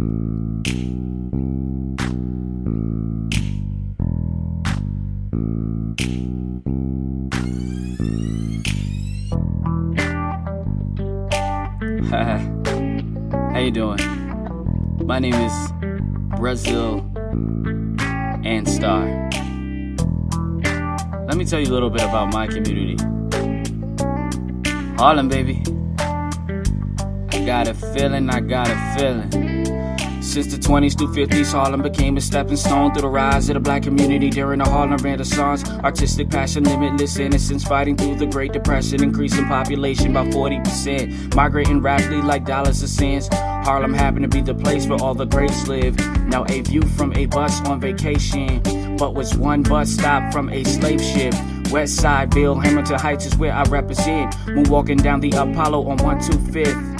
How you doing? My name is Brazil and Star. Let me tell you a little bit about my community. Harlem, baby. I got a feeling, I got a feeling. Since the 20s through 50s, Harlem became a stepping stone through the rise of the black community during the Harlem Renaissance. Artistic passion, limitless innocence, fighting through the Great Depression, increasing population by 40%, migrating rapidly like dollars and cents. Harlem happened to be the place where all the greats live. Now a view from a bus on vacation, but was one bus stop from a slave ship. West Side, Bill Hamilton Heights is where I represent. Moonwalking down the Apollo on 125th.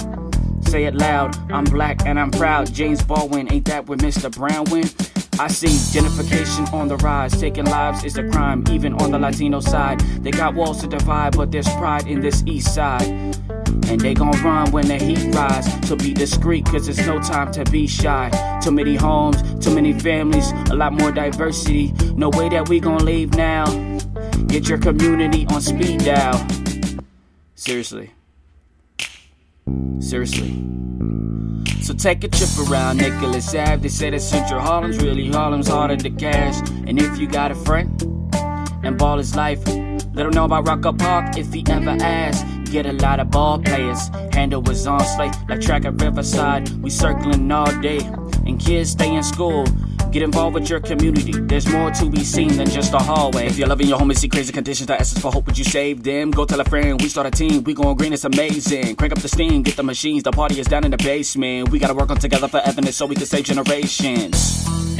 Say it loud, I'm black and I'm proud. James Baldwin, ain't that where Mr. Brown went? I see gentrification on the rise, taking lives is a crime, even on the Latino side. They got walls to divide, but there's pride in this east side. And they gon' run when the heat rise. So be discreet, cause it's no time to be shy. Too many homes, too many families, a lot more diversity. No way that we gon' leave now. Get your community on speed dial. Seriously. Seriously. So take a trip around Nicholas Ave. They say that Central Harlem's really Harlem's harder to cash. And if you got a friend and ball is life, let him know about Rucker Park if he ever asks. Get a lot of ball players. Handle was on slate like track at Riverside. We circling all day, and kids stay in school. Get involved with your community. There's more to be seen than just a hallway. If you're loving your home and see crazy conditions, the essence for hope, would you save them? Go tell a friend, we start a team. We going green, it's amazing. Crank up the steam, get the machines. The party is down in the basement. We gotta work on together forever so we can save generations.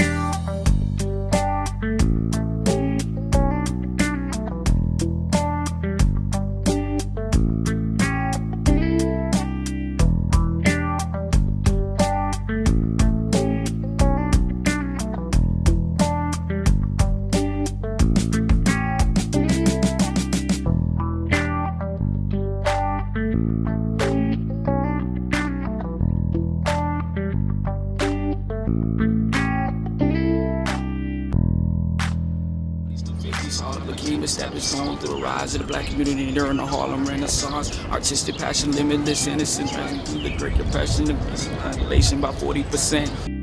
Harlem became established stone through the rise of the black community during the Harlem Renaissance. Artistic passion, limitless innocence, passing through the Great Depression, the population by 40%.